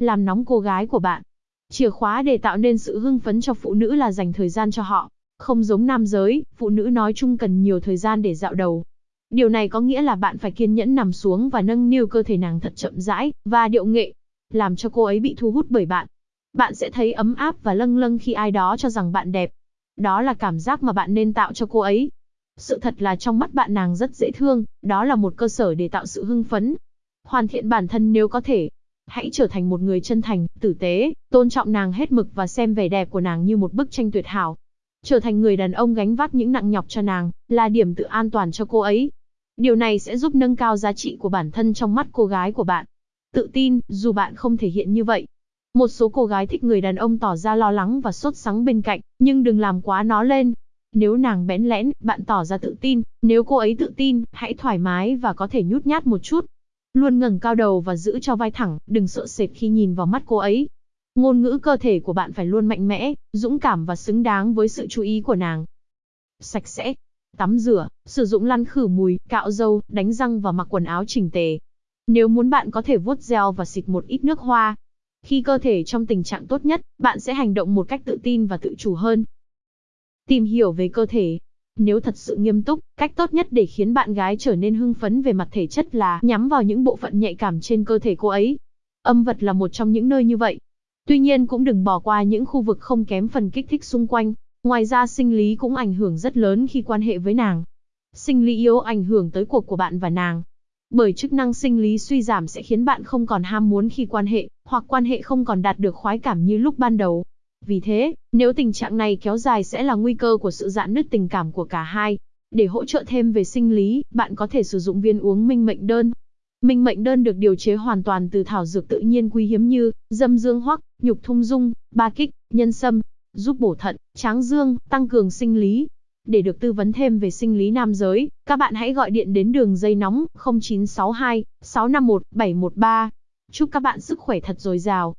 làm nóng cô gái của bạn. Chìa khóa để tạo nên sự hưng phấn cho phụ nữ là dành thời gian cho họ. Không giống nam giới, phụ nữ nói chung cần nhiều thời gian để dạo đầu. Điều này có nghĩa là bạn phải kiên nhẫn nằm xuống và nâng niu cơ thể nàng thật chậm rãi, và điệu nghệ, làm cho cô ấy bị thu hút bởi bạn. Bạn sẽ thấy ấm áp và lâng lâng khi ai đó cho rằng bạn đẹp. Đó là cảm giác mà bạn nên tạo cho cô ấy. Sự thật là trong mắt bạn nàng rất dễ thương, đó là một cơ sở để tạo sự hưng phấn. Hoàn thiện bản thân nếu có thể. Hãy trở thành một người chân thành, tử tế, tôn trọng nàng hết mực và xem vẻ đẹp của nàng như một bức tranh tuyệt hảo. Trở thành người đàn ông gánh vác những nặng nhọc cho nàng, là điểm tự an toàn cho cô ấy. Điều này sẽ giúp nâng cao giá trị của bản thân trong mắt cô gái của bạn. Tự tin, dù bạn không thể hiện như vậy. Một số cô gái thích người đàn ông tỏ ra lo lắng và sốt sắng bên cạnh, nhưng đừng làm quá nó lên. Nếu nàng bẽn lẽn, bạn tỏ ra tự tin, nếu cô ấy tự tin, hãy thoải mái và có thể nhút nhát một chút. Luôn ngẩng cao đầu và giữ cho vai thẳng, đừng sợ sệt khi nhìn vào mắt cô ấy. Ngôn ngữ cơ thể của bạn phải luôn mạnh mẽ, dũng cảm và xứng đáng với sự chú ý của nàng. Sạch sẽ, tắm rửa, sử dụng lăn khử mùi, cạo râu, đánh răng và mặc quần áo chỉnh tề. Nếu muốn bạn có thể vuốt gel và xịt một ít nước hoa. Khi cơ thể trong tình trạng tốt nhất, bạn sẽ hành động một cách tự tin và tự chủ hơn. Tìm hiểu về cơ thể. Nếu thật sự nghiêm túc, cách tốt nhất để khiến bạn gái trở nên hưng phấn về mặt thể chất là nhắm vào những bộ phận nhạy cảm trên cơ thể cô ấy. Âm vật là một trong những nơi như vậy. Tuy nhiên cũng đừng bỏ qua những khu vực không kém phần kích thích xung quanh. Ngoài ra sinh lý cũng ảnh hưởng rất lớn khi quan hệ với nàng. Sinh lý yếu ảnh hưởng tới cuộc của bạn và nàng. Bởi chức năng sinh lý suy giảm sẽ khiến bạn không còn ham muốn khi quan hệ, hoặc quan hệ không còn đạt được khoái cảm như lúc ban đầu. Vì thế, nếu tình trạng này kéo dài sẽ là nguy cơ của sự dạn nứt tình cảm của cả hai. Để hỗ trợ thêm về sinh lý, bạn có thể sử dụng viên uống minh mệnh đơn. Minh mệnh đơn được điều chế hoàn toàn từ thảo dược tự nhiên quý hiếm như dâm dương hoắc, nhục thung dung, ba kích, nhân sâm, giúp bổ thận, tráng dương, tăng cường sinh lý. Để được tư vấn thêm về sinh lý nam giới, các bạn hãy gọi điện đến đường dây nóng 0962 651 713. Chúc các bạn sức khỏe thật dồi dào.